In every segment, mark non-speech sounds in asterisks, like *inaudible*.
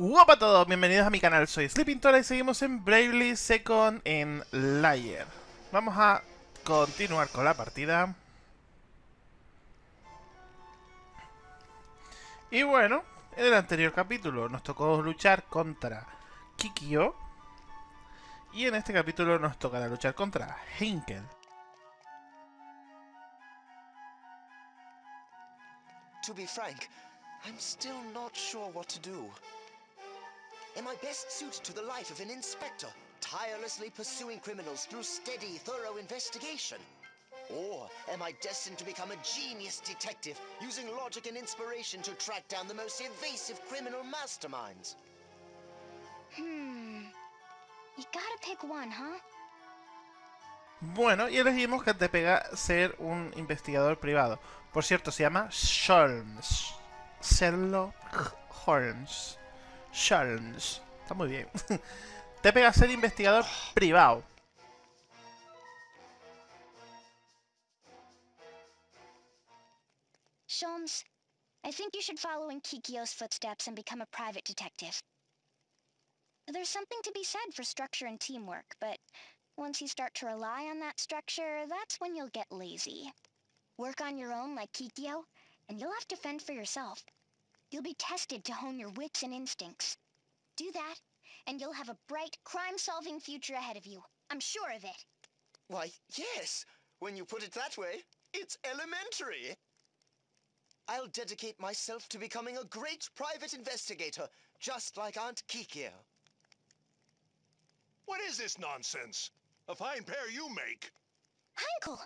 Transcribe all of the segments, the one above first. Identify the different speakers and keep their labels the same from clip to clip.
Speaker 1: Hola a todos, bienvenidos a mi canal, soy Sleeping Tora y seguimos en Bravely Second en Layer. Vamos a continuar con la partida. Y bueno, en el anterior capítulo nos tocó luchar contra Kikyo. Y en este capítulo nos tocará luchar contra Hinkel.
Speaker 2: To be frank, I'm still not sure what to do. Am I best suited to the life of an inspector, tirelessly pursuing criminals through steady, thorough investigation? Or am I destined to become a genius detective, using logic and inspiration to track down the most evasive criminal masterminds?
Speaker 3: Hmm. You gotta pick one, huh?
Speaker 1: Bueno, y elegimos que te pega ser un investigador privado. Por cierto, se llama Sholmes. Sherlock Holmes. Sholmes. Está muy bien. *laughs* te pega ser investigador privado.
Speaker 3: Sholmes, I think you should follow in Kikyo's footsteps and become a private detective. There's something to be said for structure and teamwork, but once you start to rely on that structure, that's when you'll get lazy. Work on your own like Kikyo, and you'll have to fend for yourself. You'll be tested to hone your wits and instincts. Do that, and you'll have a bright, crime-solving future ahead of you. I'm sure of it.
Speaker 2: Why, yes, when you put it that way, it's elementary. I'll dedicate myself to becoming a great private investigator, just like Aunt Kikyo.
Speaker 4: What is this nonsense? A fine pair you make.
Speaker 3: Uncle!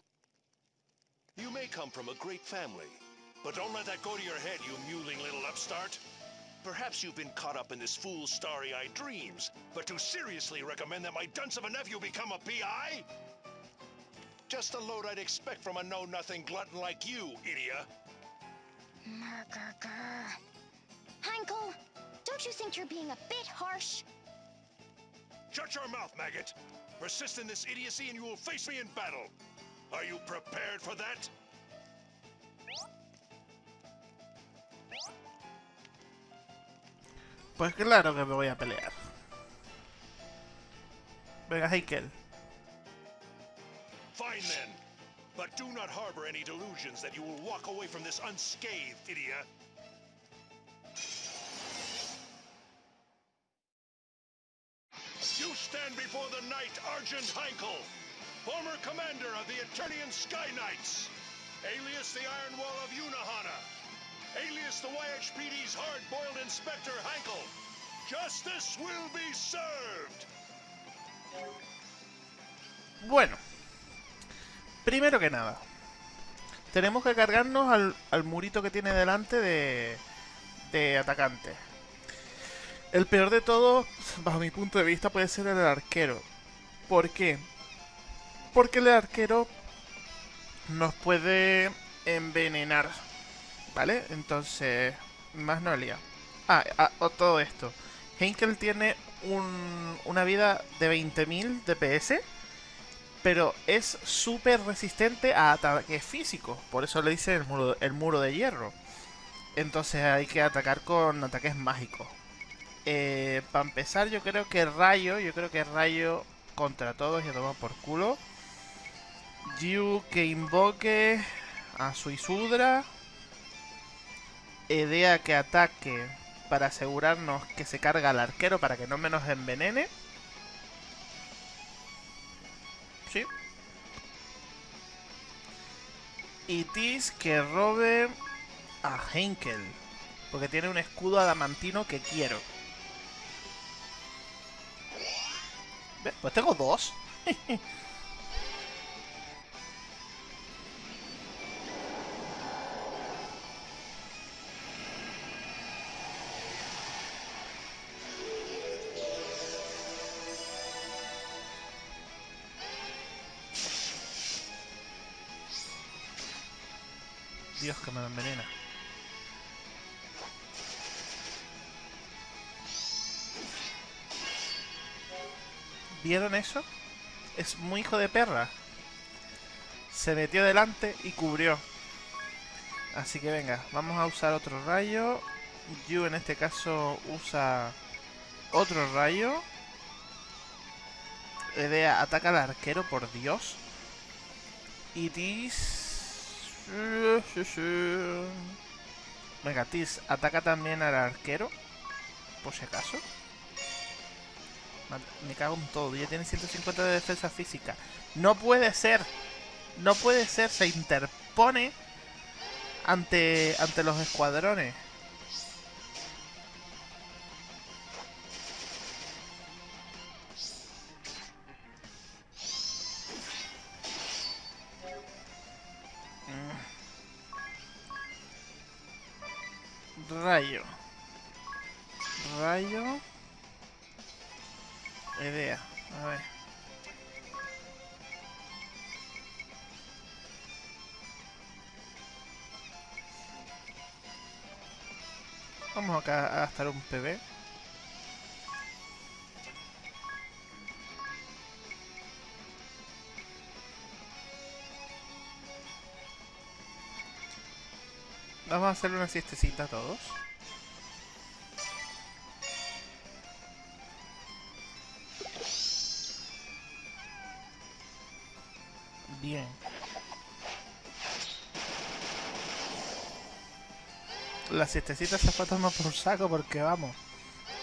Speaker 4: You may come from a great family, but don't let that go to your head, you mewling little upstart. Perhaps you've been caught up in this fool's starry-eyed dreams, but to seriously recommend that my dunce of a nephew become a PI? Just the load I'd expect from a know-nothing glutton like you, idiot.
Speaker 3: Murgurgur. Heinkel, don't you think you're being a bit harsh?
Speaker 4: Shut your mouth, maggot! Persist in this idiocy and you will face me in battle. Are you prepared for that?
Speaker 1: Pues claro que me voy a pelear. Venga, Heikel.
Speaker 4: Fine then. But do not harbor any delusions that you will walk away from this unscathed, idiot. You stand before the knight Argent Heinkel, former commander of the Eternian Sky Knights, alias the Iron Wall of Unahana, alias the YHPD's hard-boiled Inspector Heinkel. Justice will be served!
Speaker 1: Bueno. Primero que nada. Tenemos que cargarnos al, al murito que tiene delante de, de atacante. El peor de todo, bajo mi punto de vista, puede ser el arquero. ¿Por qué? Porque el arquero nos puede envenenar. ¿Vale? Entonces, más no. Ah, ah todo esto. Henkel tiene un, una vida de 20.000 DPS. Pero es súper resistente a ataques físicos. Por eso le dice el muro, el muro de hierro. Entonces hay que atacar con ataques mágicos. Eh, para empezar, yo creo que Rayo, yo creo que Rayo contra todos y a tomar por culo. Yu que invoque a su Edea que ataque para asegurarnos que se carga al arquero para que no me nos envenene. Sí. Y Tis que robe a Henkel. Porque tiene un escudo adamantino que quiero. Pues tengo dos. *laughs* Dios que me envenena. ¿Vieron eso? Es muy hijo de perra. Se metió delante y cubrió. Así que venga, vamos a usar otro rayo. Yu en este caso usa Otro rayo. Edea ataca al arquero, por Dios. Y Tis... Venga, Tis ataca también al arquero. Por si acaso. Me cago en todo. Ya tiene 150 de defensa física. No puede ser. No puede ser. Se interpone ante, ante los escuadrones. Rayo. Idea. A. Vamos acá a gastar un PB. Vamos a hacer una siestecita todos. Bien. La siestecita se fue a tomar por saco porque vamos.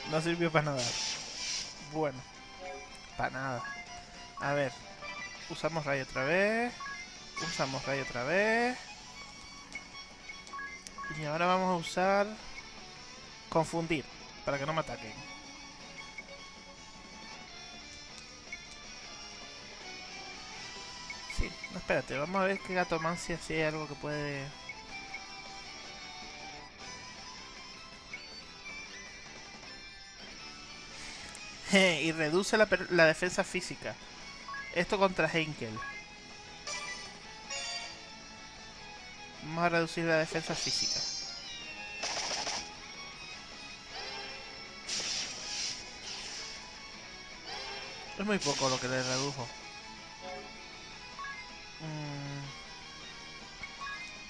Speaker 1: No sirvió para nada. Bueno. Para nada. A ver. Usamos rayo otra vez. Usamos rayo otra vez. Y ahora vamos a usar... Confundir. Para que no me ataquen. Espérate. Vamos a ver qué gatomancia si hay algo que puede... *laughs* y reduce la, la, defensa física. Esto contra Henkel. Vamos a reducir la defensa física. Es muy poco lo que le redujo.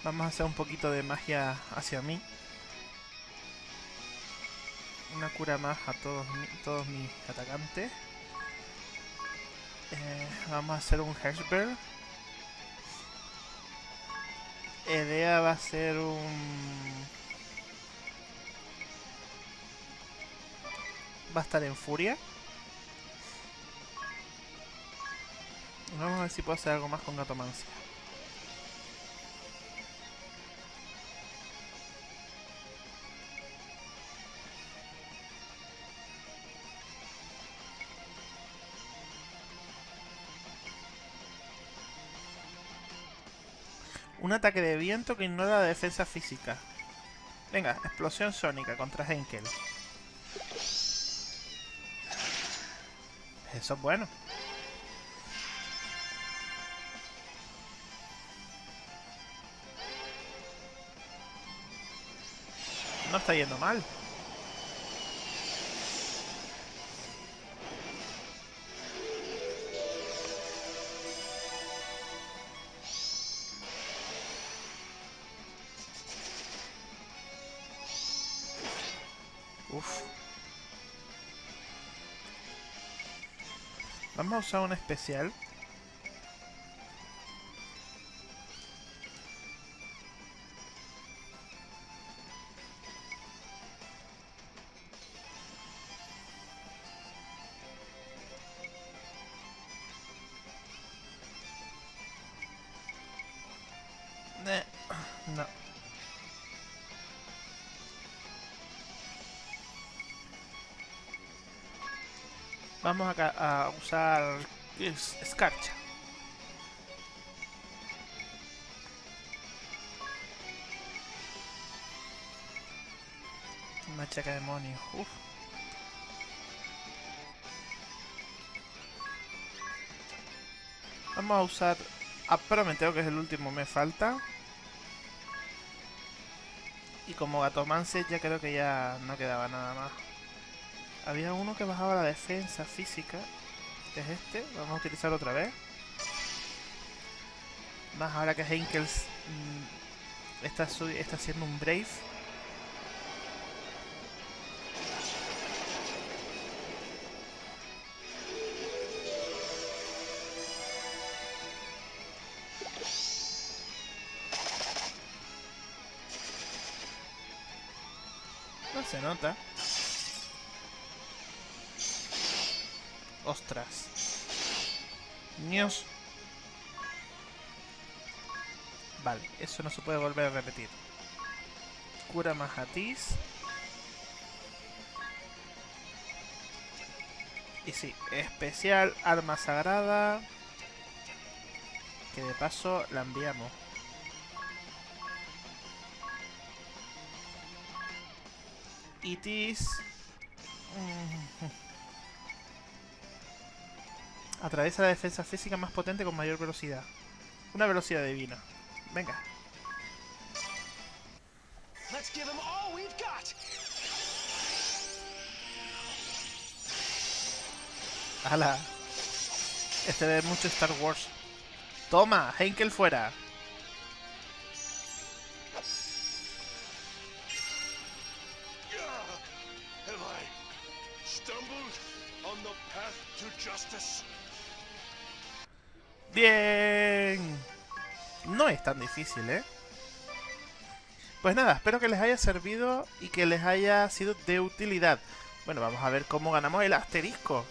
Speaker 1: Vamos a hacer un poquito de magia hacia mí una cura más a todos, todos mis atacantes. Eh, vamos a hacer un Hashbird. Edea va a ser un... Va a estar en furia. Vamos a ver si puedo hacer algo más con Gatomancia. Un ataque de viento que ignora la defensa física. Venga, explosión sónica contra Henkel. Eso es bueno. No está yendo mal. Uf. Vamos a usar un especial. Vamos acá a usar es- escarcha. Machaca demonio. Uf. Vamos a usar a Prometeo, que es el último, me falta. Y como Gatomance ya creo que ya no quedaba nada más había uno que bajaba la defensa física. Es este. Vamos a utilizarlo otra vez. Más ahora que Henkels mmm, está, está haciendo un Brave. No se nota. Ostras. Nios. Vale, eso no se puede volver a repetir. Cura Mahatis. Y sí, especial arma sagrada. Que de paso la enviamos. Itis. Atraviesa la defensa física más potente con mayor velocidad. Una velocidad divina. Venga. ¡Hala! Este ve mucho Star Wars. ¡Toma! Henkel fuera.
Speaker 4: Have I stumbled on the path to justice?
Speaker 1: ¡Bien! No es tan difícil, ¿eh? Pues nada, espero que les haya servido y que les haya sido de utilidad. Bueno, vamos a ver cómo ganamos el asterisco.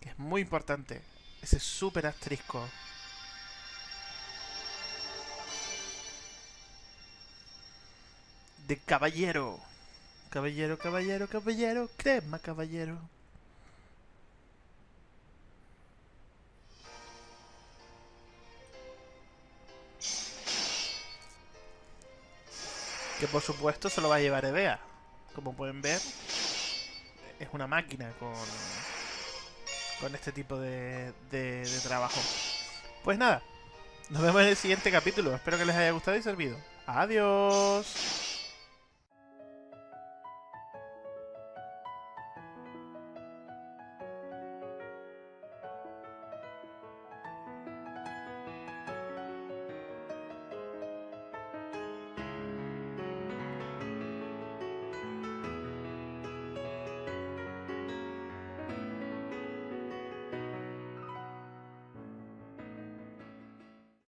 Speaker 1: Que es muy importante. Ese super asterisco. De caballero. Caballero, caballero, caballero. Crema, caballero. Que por supuesto se lo va a llevar Evea. Como pueden ver, es una máquina con, con este tipo de, de, de trabajo. Pues nada, nos vemos en el siguiente capítulo. Espero que les haya gustado y servido. Adiós.